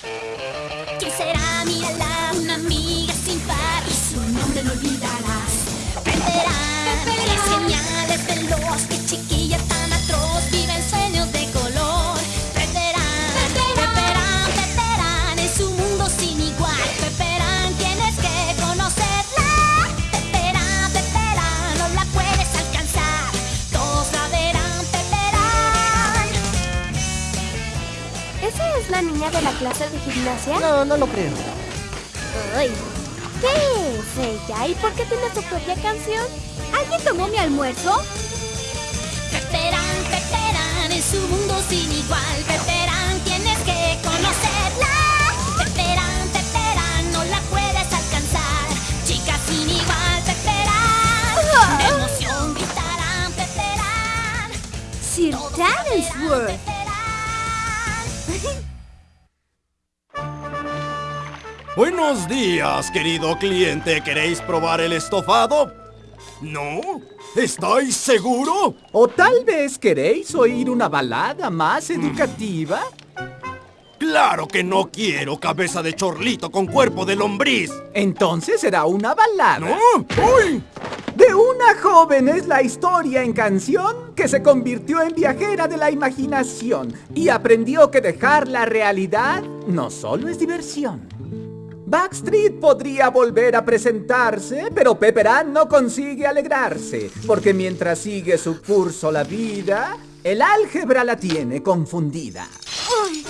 ¿Quién será? Mírala, la niña de gimnasia? No, no lo creo. Ay, ¿Qué es ella? ¿Y por qué tiene su propia canción? ¿Alguien tomó mi almuerzo? Peperán, Peperán, es un mundo sin igual. Peperán, tienes que conocerla. Peperán, Peperán, no la puedes alcanzar. Chica sin igual, Peperán. De emoción gritarán, Peperán. Sir Todos Buenos días, querido cliente. ¿Queréis probar el estofado? ¿No? ¿Estáis seguro? ¿O tal vez queréis oír una balada más educativa? Claro que no quiero cabeza de chorlito con cuerpo de lombriz. Entonces será una balada. ¿No? ¡Uy! De una joven es la historia en canción que se convirtió en viajera de la imaginación y aprendió que dejar la realidad no solo es diversión. Backstreet podría volver a presentarse, pero Pepper Ann no consigue alegrarse, porque mientras sigue su curso la vida, el álgebra la tiene confundida. Ay,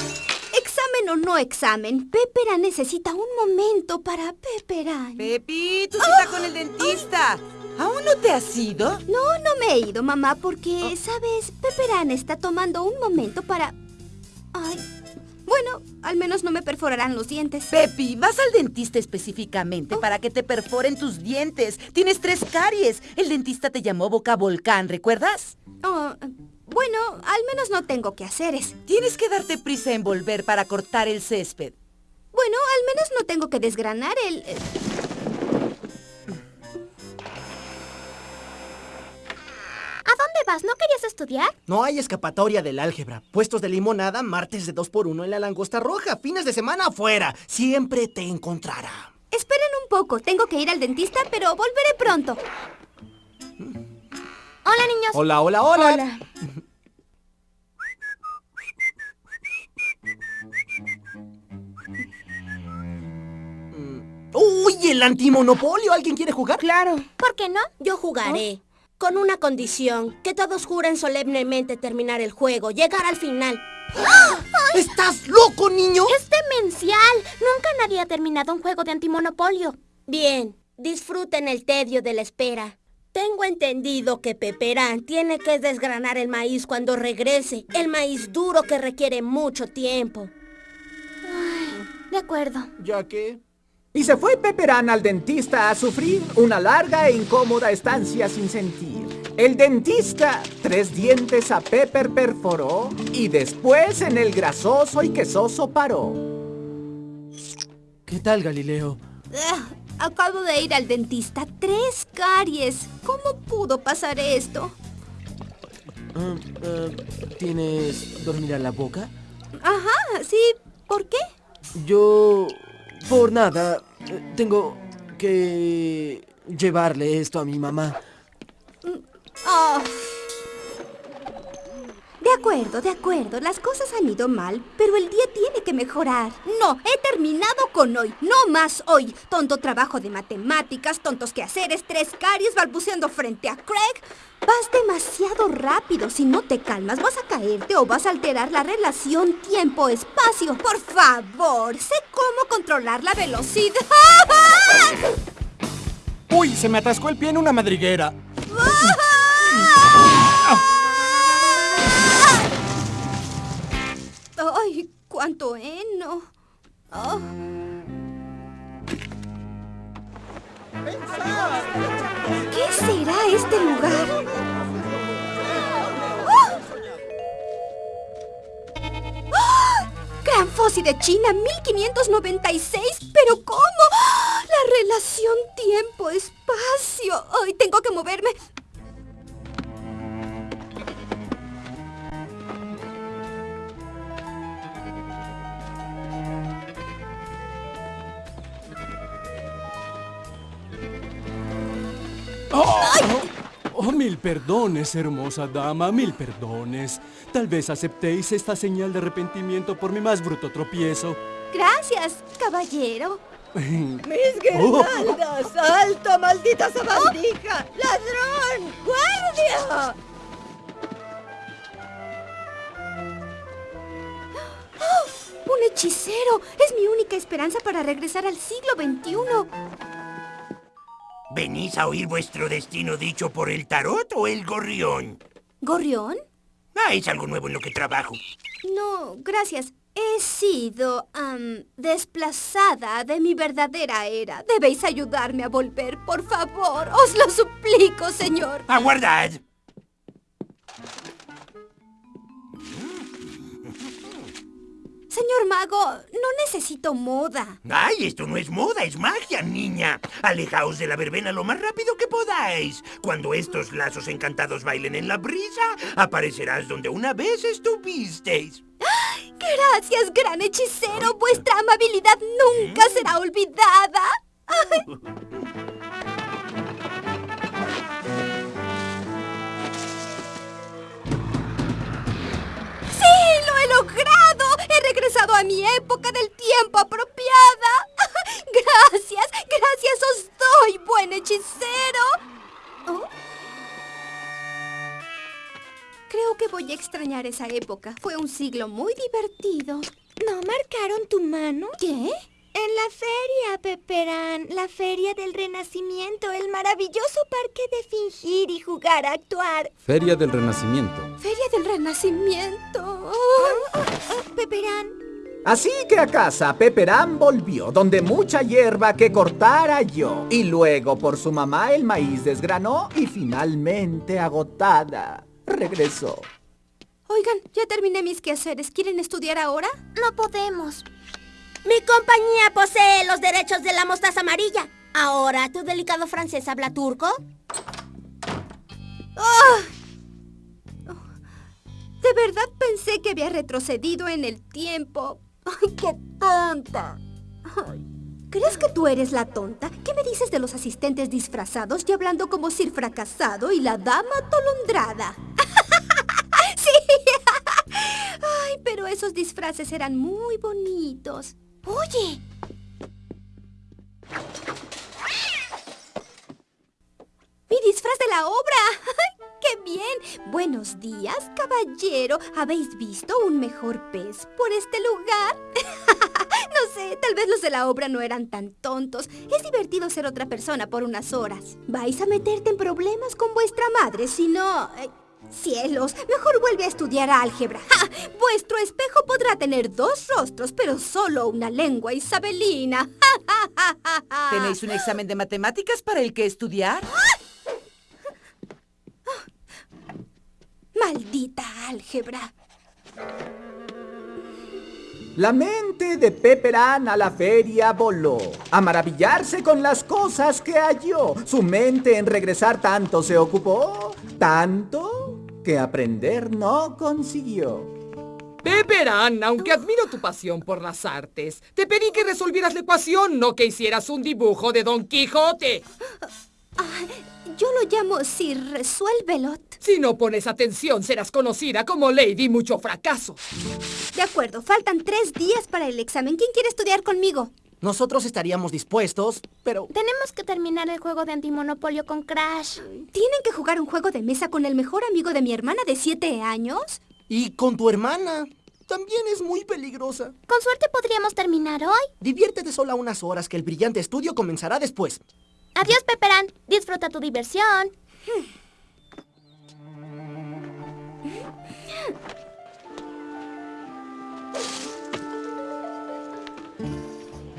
examen o no examen, Pepera necesita un momento para Pepera. Pepi, tu cita con el dentista. ¿Aún no te has ido? No, no me he ido, mamá, porque, ¿sabes? Peperán está tomando un momento para... Ay, bueno, al menos no me perforarán los dientes. Pepi, vas al dentista específicamente para que te perforen tus dientes. Tienes tres caries. El dentista te llamó boca volcán, ¿recuerdas? Oh, bueno, al menos no tengo que hacer es. Tienes que darte prisa en volver para cortar el césped. Bueno, al menos no tengo que desgranar el... eh, ¿No querías estudiar? No hay escapatoria del álgebra. Puestos de limonada, martes de 2x1 en la langosta roja. Fines de semana afuera. Siempre te encontrará. Esperen un poco, tengo que ir al dentista, pero volveré pronto. Hola, niños. Hola, hola, hola. ¡Uy, el antimonopolio! ¿Alguien quiere jugar? Claro. ¿Por qué no? Yo jugaré. Con una condición, que todos juren solemnemente terminar el juego, llegar al final. ¿Estás loco, niño? Es demencial. Nunca nadie ha terminado un juego de antimonopolio. Bien, disfruten el tedio de la espera. Tengo entendido que Peperán tiene que desgranar el maíz cuando regrese, el maíz duro que requiere mucho tiempo. De acuerdo. ¿Ya qué? Y se fue Pepper Ann al dentista a sufrir una larga e incómoda estancia sin sentir. El dentista tres dientes a Pepper perforó y después en el grasoso y quesoso paró. ¿Qué tal, Galileo? Ah, acabo de ir al dentista. Tres caries. ¿Cómo pudo pasar esto? Ah, ah, ¿Tienes dormir a la boca? Ajá, sí. ¿Por qué? Yo... Por nada. Tengo que llevarle esto a mi mamá. Ah. De acuerdo, de acuerdo. Las cosas han ido mal, pero el día tiene que mejorar. No, he terminado con hoy. No más hoy. Tonto trabajo de matemáticas, tontos quehaceres, tres caries balbuceando frente a Craig. Vas demasiado rápido. Si no te calmas, vas a caerte o vas a alterar la relación tiempo-espacio. Por favor, sé cómo controlar la velocidad. ¡Uy! Se me atascó el pie en una madriguera. Cuánto heno! Oh. ¿Qué será este lugar? ¡Oh! ¡Ah! Gran Fósil de China, 1596. ¿Pero cómo? ¡Ah! La relación tiempo-espacio. Ay, tengo que moverme. Perdones, hermosa dama, mil perdones. Tal vez aceptéis esta señal de arrepentimiento por mi más bruto tropiezo. Gracias, caballero. ¡Mis guirnaldas! ¡Alto, maldita sabandija! ¡Ladrón! ¡Guardia! ¡Oh! ¡Un hechicero! Es mi única esperanza para regresar al siglo XXI. ¿Venís a oír vuestro destino dicho por el tarot o el gorrión? ¿Gorrión? Ah, es algo nuevo en lo que trabajo. No, gracias. He sido am, desplazada de mi verdadera era. Debéis ayudarme a volver, por favor. Os lo suplico, señor. ¡Aguardad! Señor mago, no necesito moda. ¡Ay, esto no es moda, es magia, niña! Alejaos de la verbena lo más rápido que podáis. Cuando estos lazos encantados bailen en la brisa, aparecerás donde una vez estuvisteis. Gracias, gran hechicero. Vuestra amabilidad nunca será olvidada. ¡Sí! ¡Lo he logrado! ¡He regresado a mi época del tiempo apropiada! ¡Gracias! ¡Gracias os doy, buen hechicero! ¿Oh? Creo que voy a extrañar esa época. Fue un siglo muy divertido. ¿No marcaron tu mano? ¿Qué? En la feria, Peperán, la feria del Renacimiento, el maravilloso parque de fingir y jugar a actuar. Feria del Renacimiento. Feria del Renacimiento. Oh, Peperán. Así que a casa Peperán volvió, donde mucha hierba que cortar halló. Y luego por su mamá el maíz desgranó y finalmente agotada regresó. Oigan, ya terminé mis quehaceres. ¿Quieren estudiar ahora? No podemos. Mi compañía posee los derechos de la mostaza amarilla. Ahora, ¿tu delicado francés habla turco? ¡Ah! De verdad pensé que había retrocedido en el tiempo. ¡Ay, qué tonta! ¿Crees que tú eres la tonta? ¿Qué me dices de los asistentes disfrazados y hablando como Sir Fracasado y la dama atolondrada? ¡Sí! Ay, pero esos disfraces eran muy bonitos. Oye. ¡Mi disfraz de la obra! ¡Ay, ¡Qué bien! Buenos días, caballero. ¿Habéis visto un mejor pez por este lugar? no sé, tal vez los de la obra no eran tan tontos. Es divertido ser otra persona por unas horas. ¿Vais a meterte en problemas con vuestra madre si no... eh, Cielos, mejor vuelve a estudiar álgebra. ¡Ja! Vuestro espejo podrá tener dos rostros, pero solo una lengua isabelina. ¿Tenéis un examen de matemáticas para el que estudiar? Maldita álgebra. La mente de Peperán a la feria voló, a maravillarse con las cosas que halló. Su mente en regresar tanto se ocupó, tanto que aprender no consiguió. Peperán, aunque admiro tu pasión por las artes, te pedí que resolvieras la ecuación, no que hicieras un dibujo de Don Quijote. Ah, yo lo llamo Sir Resuélvelot. Si no pones atención, serás conocida como Lady Mucho Fracaso. De acuerdo, faltan tres días para el examen. ¿Quién quiere estudiar conmigo? Nosotros estaríamos dispuestos, pero... Tenemos que terminar el juego de antimonopolio con Crash. ¿Tienen que jugar un juego de mesa con el mejor amigo de mi hermana de siete años? Y con tu hermana. También es muy peligrosa. Con suerte podríamos terminar hoy. Diviértete sola unas horas que el brillante estudio comenzará después. Adiós, Peperán. Disfruta tu diversión.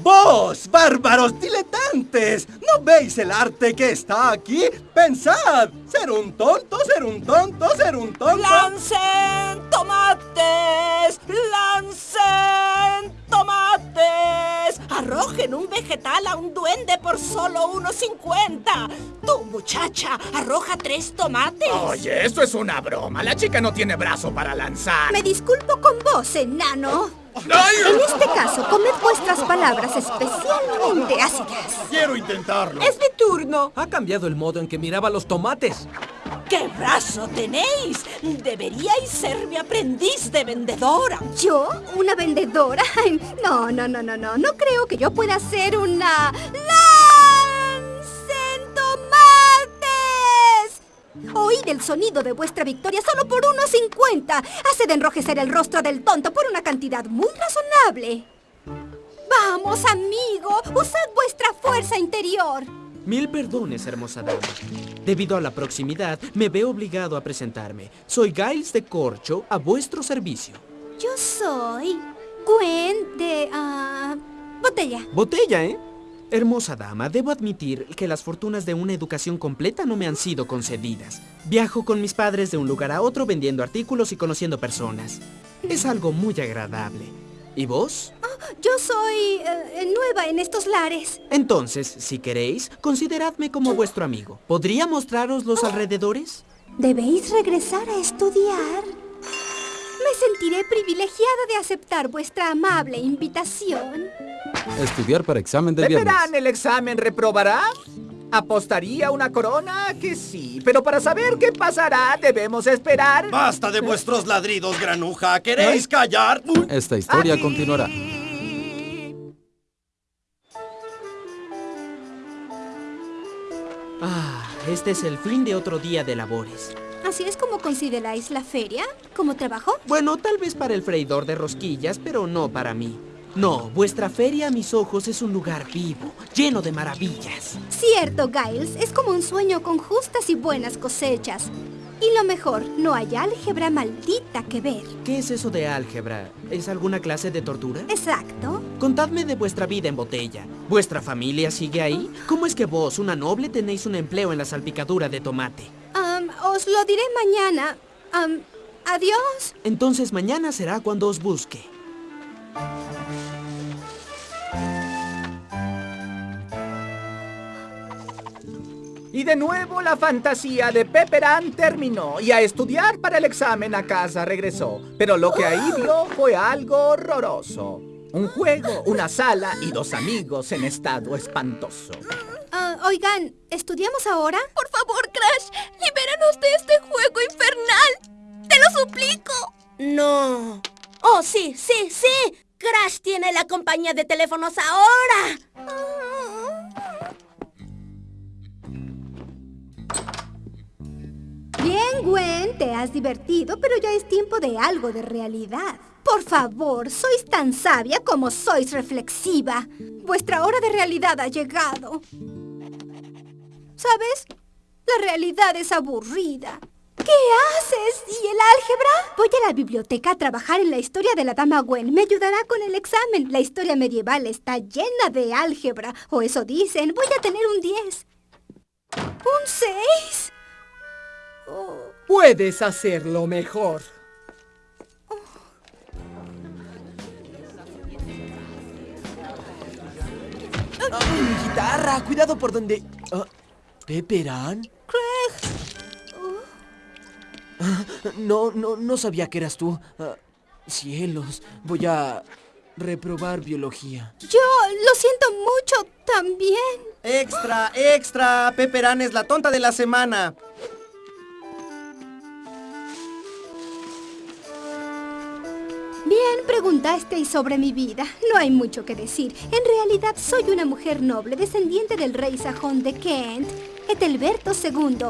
¡Vos, bárbaros diletantes! ¿No veis el arte que está aquí? ¡Pensad! Ser un tonto, ser un tonto, ser un tonto. ¡Lancen tomates! ¡Arrojen un vegetal a un duende por solo 1.50! ¡Tú, muchacha, arroja tres tomates! Oye, esto es una broma. La chica no tiene brazo para lanzar. Me disculpo con vos, enano. En este caso, comed vuestras palabras especialmente ácidas. Quiero intentarlo. Es mi turno. Ha cambiado el modo en que miraba los tomates. ¡Qué brazo tenéis! Deberíais ser mi aprendiz de vendedora. ¿Yo? ¿Una vendedora? No, no, no, no, no. No creo que yo pueda ser una... ¡Lancen Oíd el sonido de vuestra victoria solo por 1.50. Hace de enrojecer el rostro del tonto por una cantidad muy razonable. Vamos, amigo. Usad vuestra fuerza interior. Mil perdones, hermosa dama. Debido a la proximidad, me veo obligado a presentarme. Soy Giles de Corcho, a vuestro servicio. Yo soy Gwen de... ah, botella. Botella, ¿eh? Hermosa dama, debo admitir que las fortunas de una educación completa no me han sido concedidas. Viajo con mis padres de un lugar a otro vendiendo artículos y conociendo personas. Es algo muy agradable. ¿Y vos? Yo soy eh, nueva en estos lares. Entonces, si queréis, consideradme como vuestro amigo. ¿Podría mostraros los alrededores? Debéis regresar a estudiar. Me sentiré privilegiada de aceptar vuestra amable invitación. Estudiar para examen del viernes. ¿Verán el examen reprobará? ¿Apostaría una corona? Que sí, pero para saber qué pasará debemos esperar... ¡Basta de vuestros ladridos, granuja! ¿Queréis callar? Esta historia continuará. Ah, este es el fin de otro día de labores. ¿Así es como consideráis la feria? ¿Como trabajo? Bueno, tal vez para el freidor de rosquillas, pero no para mí. No, vuestra feria a mis ojos es un lugar vivo, lleno de maravillas. Cierto, Giles. Es como un sueño con justas y buenas cosechas. Y lo mejor, no hay álgebra maldita que ver. ¿Qué es eso de álgebra? ¿Es alguna clase de tortura? Exacto. Contadme de vuestra vida en botella. ¿Vuestra familia sigue ahí? ¿Cómo es que vos, una noble, tenéis un empleo en la salpicadura de tomate? Am, os lo diré mañana. Am, adiós. Entonces mañana será cuando os busque. Y de nuevo la fantasía de Pepperan terminó y a estudiar para el examen a casa regresó. Pero lo que ahí vio fue algo horroroso. Un juego, una sala y dos amigos en estado espantoso. Ah, oigan, ¿estudiamos ahora? Por favor, Crash, libéranos de este juego infernal. Te lo suplico. No. Oh, sí, sí, sí. Crash tiene la compañía de teléfonos ahora. Bien, Gwen, te has divertido, pero ya es tiempo de algo de realidad. Por favor, sois tan sabia como sois reflexiva. Vuestra hora de realidad ha llegado. ¿Sabes? La realidad es aburrida. ¿Qué haces? ¿Y el álgebra? Voy a la biblioteca a trabajar en la historia de la dama Gwen. Me ayudará con el examen. La historia medieval está llena de álgebra. O eso dicen. Voy a tener un 10. ¿Un 6? Puedes hacerlo mejor. mi guitarra! ¡Cuidado por donde... Ah, ¿Pepperan? Craig. No, no, no sabía que eras tú. Ah, cielos, voy a reprobar biología. Yo lo siento mucho también. ¡Extra, extra! Pepperan es la tonta de la semana. Bien, preguntasteis sobre mi vida. No hay mucho que decir. En realidad soy una mujer noble, descendiente del rey sajón de Kent, Etelberto II.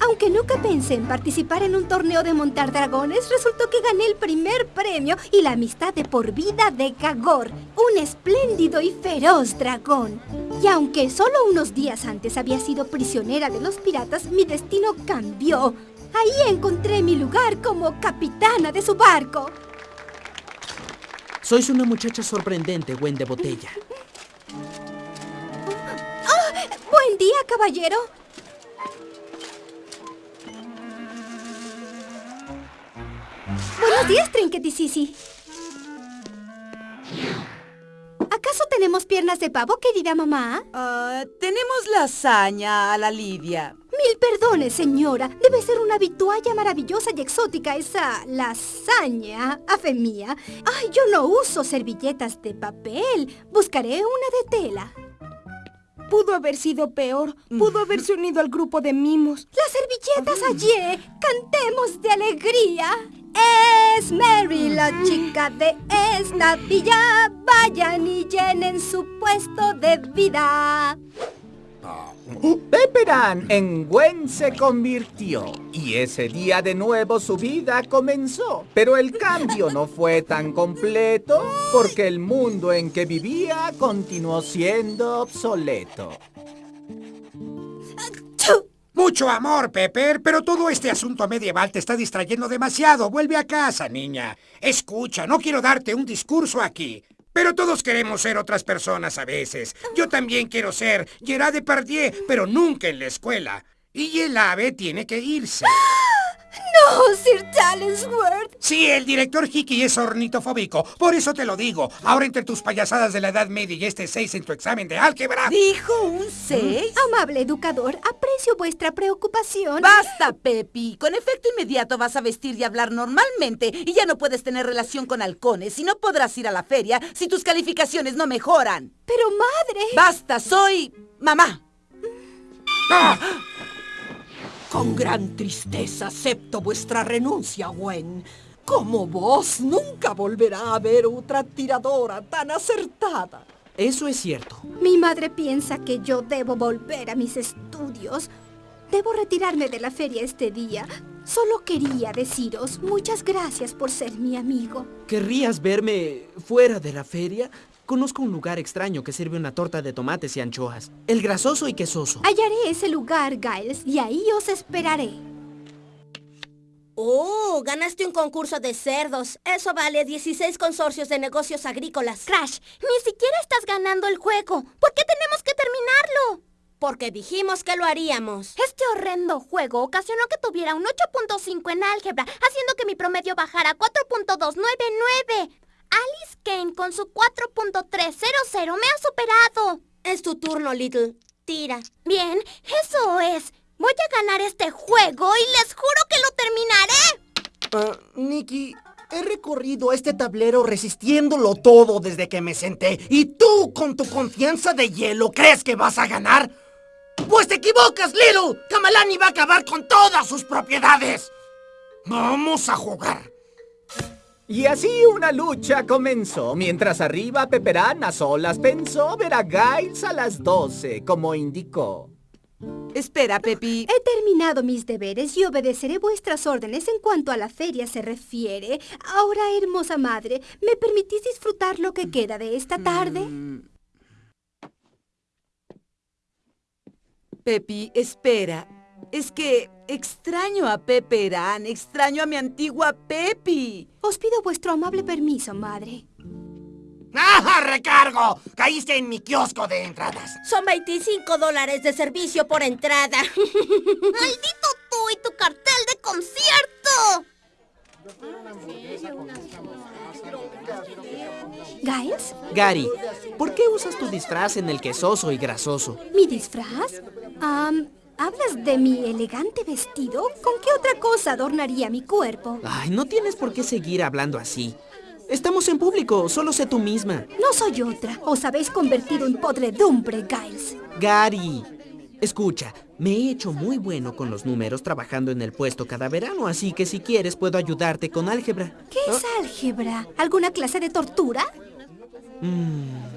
Aunque nunca pensé en participar en un torneo de montar dragones, resultó que gané el primer premio y la amistad de por vida de Gagor, un espléndido y feroz dragón. Y aunque solo unos días antes había sido prisionera de los piratas, mi destino cambió. Ahí encontré mi lugar como capitana de su barco. Sois una muchacha sorprendente, Gwen de botella. ¡Ah! ¡Buen día, caballero! Buenos días, Trinketisisi. ¿Acaso tenemos piernas de pavo, querida mamá? Ah, tenemos lasaña a la Lidia. Mil perdones, señora. Debe ser una vitualla maravillosa y exótica esa lasaña, a fe mía. Ay, yo no uso servilletas de papel. Buscaré una de tela. Pudo haber sido peor. Pudo haberse unido al grupo de mimos. Las servilletas allí. Cantemos de alegría. Es Mary la chica de esta villa. Vayan y llenen su puesto de vida. Pepperan en Gwen se convirtió y ese día de nuevo su vida comenzó. Pero el cambio no fue tan completo porque el mundo en que vivía continuó siendo obsoleto. Mucho amor, Pepper, pero todo este asunto medieval te está distrayendo demasiado. Vuelve a casa, niña. Escucha, no quiero darte un discurso aquí. Pero todos queremos ser otras personas a veces. Yo también quiero ser Gerard Depardieu, pero nunca en la escuela. Y el ave tiene que irse. ¡No, Sir Talensworth! Sí, el director Hickey es ornitofóbico. Por eso te lo digo. Ahora entre tus payasadas de la Edad Media y este 6 en tu examen de álgebra... ¿Dijo un 6? Amable educador, aprecio vuestra preocupación. ¡Basta, Pepi! Con efecto inmediato vas a vestir y hablar normalmente y ya no puedes tener relación con halcones y no podrás ir a la feria si tus calificaciones no mejoran. Pero madre... ¡Basta! Soy... mamá. ¡Ah! Con gran tristeza acepto vuestra renuncia, Gwen. Como vos, nunca volverá a haber otra tiradora tan acertada. Eso es cierto. Mi madre piensa que yo debo volver a mis estudios. Debo retirarme de la feria este día. Solo quería deciros muchas gracias por ser mi amigo. ¿Querrías verme fuera de la feria? Conozco un lugar extraño que sirve una torta de tomates y anchoas. El grasoso y quesoso. Hallaré ese lugar, Giles, y ahí os esperaré. ¡Oh! Ganaste un concurso de cerdos. Eso vale 16 consorcios de negocios agrícolas. Crash, ni siquiera estás ganando el juego. ¿Por qué tenemos que terminarlo? Porque dijimos que lo haríamos. Este horrendo juego ocasionó que tuviera un 8.5 en álgebra, haciendo que mi promedio bajara a 4.299. Alice Kane con su 4.300 me ha superado. Es tu turno, Little. Tira. Bien, eso es. Voy a ganar este juego y les juro que lo terminaré. Uh, Nikki, he recorrido este tablero resistiéndolo todo desde que me senté. ¿Y tú, con tu confianza de hielo, crees que vas a ganar? ¡Pues te equivocas, Little! Kamalani va a acabar con todas sus propiedades. Vamos a jugar. Y así una lucha comenzó, mientras arriba Peperán a solas pensó ver a Giles a las 12, como indicó. Espera, Pepi. He terminado mis deberes y obedeceré vuestras órdenes en cuanto a la feria se refiere. Ahora, hermosa madre, ¿me permitís disfrutar lo que queda de esta tarde? Mm. Pepi, espera. Es que extraño a Peperán, extraño a mi antigua Pepi. Os pido vuestro amable permiso, madre. ¡Ah, recargo! Caíste en mi kiosco de entradas. Son 25 dólares de servicio por entrada. ¡Maldito tú y tu cartel de concierto! ¿Giles? Gary, ¿por qué usas tu disfraz en el quesoso y grasoso? ¿Mi disfraz? Um, ¿Hablas de mi elegante vestido? ¿Con qué otra cosa adornaría mi cuerpo? Ay, no tienes por qué seguir hablando así. Estamos en público, solo sé tú misma. No soy otra. Os habéis convertido en podredumbre, Giles. Gary, escucha, me he hecho muy bueno con los números trabajando en el puesto cada verano, así que si quieres puedo ayudarte con álgebra. ¿Qué es álgebra? ¿Alguna clase de tortura? Mm.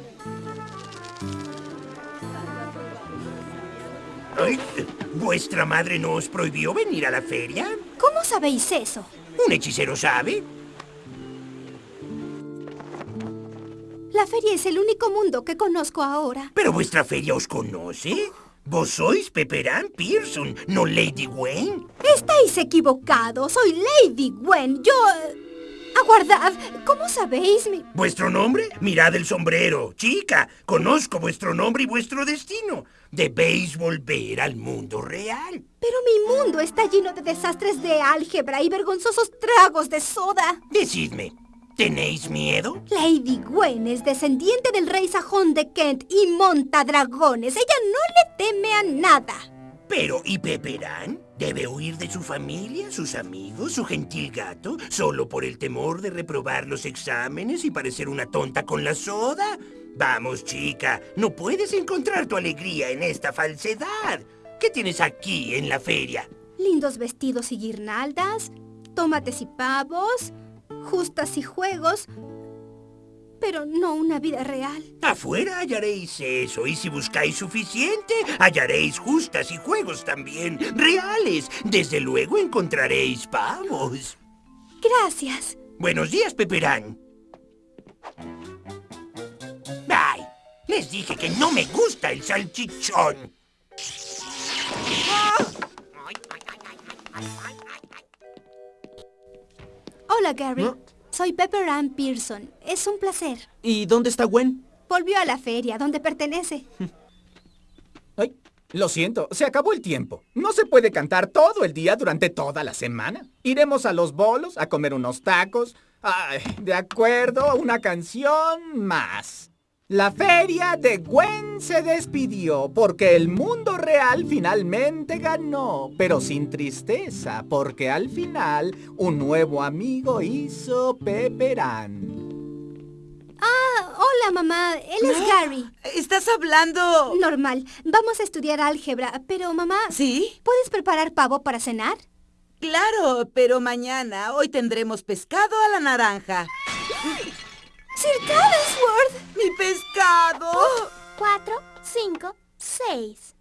Ay, ¿Vuestra madre no os prohibió venir a la feria? ¿Cómo sabéis eso? ¿Un hechicero sabe? La feria es el único mundo que conozco ahora. ¿Pero vuestra feria os conoce? ¿Vos sois Pepperan Pearson, no Lady Gwen? Estáis equivocados. Soy Lady Gwen. Yo... Aguardad. ¿Cómo sabéis mi...? ¿Vuestro nombre? Mirad el sombrero. Chica, conozco vuestro nombre y vuestro destino. Debéis volver al mundo real. Pero mi mundo está lleno de desastres de álgebra y vergonzosos tragos de soda. Decidme, ¿tenéis miedo? Lady Gwen es descendiente del rey sajón de Kent y monta dragones. Ella no le teme a nada. Pero, ¿y Pepperan? ¿Debe huir de su familia, sus amigos, su gentil gato, solo por el temor de reprobar los exámenes y parecer una tonta con la soda? Vamos, chica, no puedes encontrar tu alegría en esta falsedad. ¿Qué tienes aquí en la feria? Lindos vestidos y guirnaldas, tomates y pavos, justas y juegos, pero no una vida real. Afuera hallaréis eso, y si buscáis suficiente, hallaréis justas y juegos también, reales. Desde luego encontraréis pavos. Gracias. Buenos días, Peperán. ¡Ay! Les dije que no me gusta el salchichón. Hola, Gary. Soy Pepper Ann Pearson. Es un placer. ¿Y dónde está Gwen? Volvió a la feria, donde pertenece. Ay, lo siento, se acabó el tiempo. No se puede cantar todo el día durante toda la semana. Iremos a los bolos a comer unos tacos. Ay, de acuerdo, una canción más. La feria de Gwen se despidió porque el mundo real finalmente ganó, pero sin tristeza, porque al final un nuevo amigo hizo Peperán. Ah, hola mamá, él es Gary. ¿Estás hablando...? Normal, vamos a estudiar álgebra, pero mamá... ¿Sí? ¿Puedes preparar pavo para cenar? Claro, pero mañana, hoy tendremos pescado a la naranja. ¡Sir Talensworth! ¡Mi 5, 6.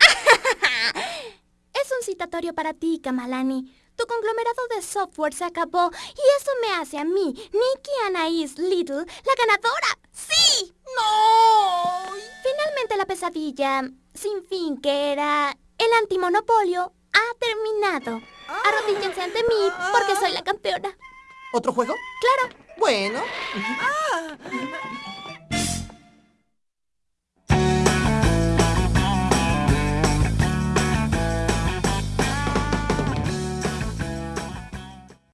es un citatorio para ti, Kamalani. Tu conglomerado de software se acabó y eso me hace a mí, Nikki Anaís Little, la ganadora. ¡Sí! ¡No! Finalmente la pesadilla sin fin que era el antimonopolio ha terminado. Arrodíllense ante mí porque soy la campeona. ¿Otro juego? Claro. Bueno. Ah.